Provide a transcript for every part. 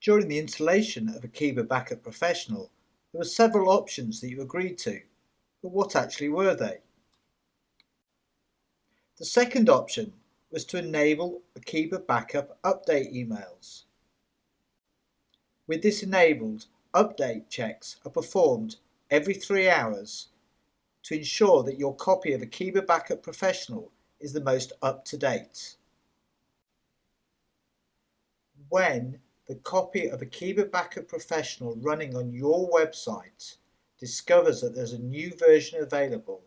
During the installation of Akeeba Backup Professional, there were several options that you agreed to, but what actually were they? The second option was to enable Akeeba Backup update emails. With this enabled, update checks are performed every three hours to ensure that your copy of Akeeba Backup Professional is the most up-to-date. When the copy of Akeeba Backup Professional running on your website discovers that there's a new version available,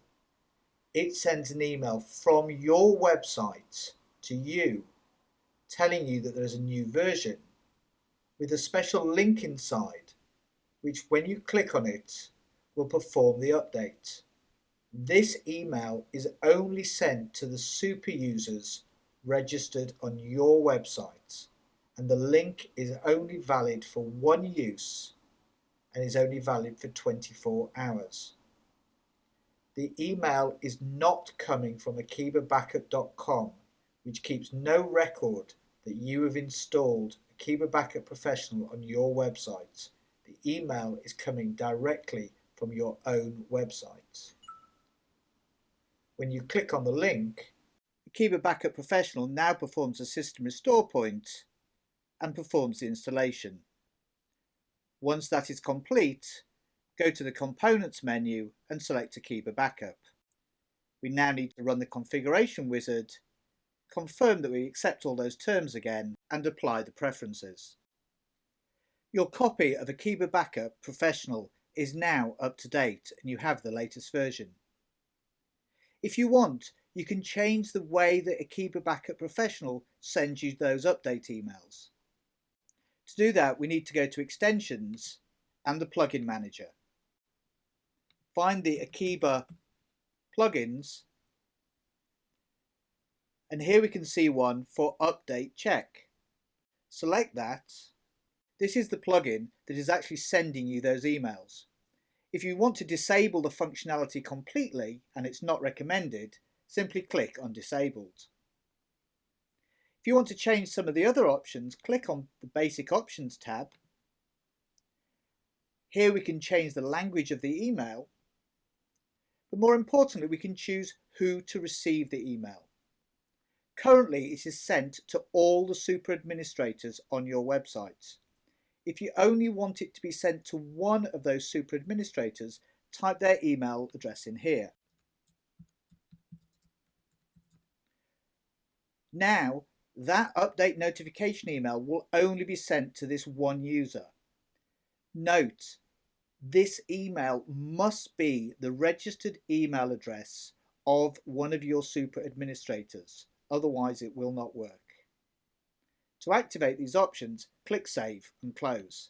it sends an email from your website to you telling you that there's a new version with a special link inside which when you click on it will perform the update. This email is only sent to the super users registered on your website and the link is only valid for one use and is only valid for 24 hours. The email is not coming from akeebabackup.com which keeps no record that you have installed Akeeba Backup Professional on your website. The email is coming directly from your own website. When you click on the link, Akeeba Backup Professional now performs a system restore point and performs the installation. Once that is complete, go to the Components menu and select Akeeba Backup. We now need to run the configuration wizard, confirm that we accept all those terms again and apply the preferences. Your copy of Akeeba Backup Professional is now up to date and you have the latest version. If you want, you can change the way that Akeeba Backup Professional sends you those update emails. To do that, we need to go to Extensions and the Plugin Manager. Find the Akeeba plugins and here we can see one for Update Check. Select that. This is the plugin that is actually sending you those emails. If you want to disable the functionality completely and it's not recommended, simply click on Disabled. If you want to change some of the other options, click on the Basic Options tab. Here we can change the language of the email, but more importantly we can choose who to receive the email. Currently it is sent to all the super administrators on your website. If you only want it to be sent to one of those super administrators, type their email address in here. Now that update notification email will only be sent to this one user. Note, this email must be the registered email address of one of your super administrators, otherwise it will not work. To activate these options, click Save and Close.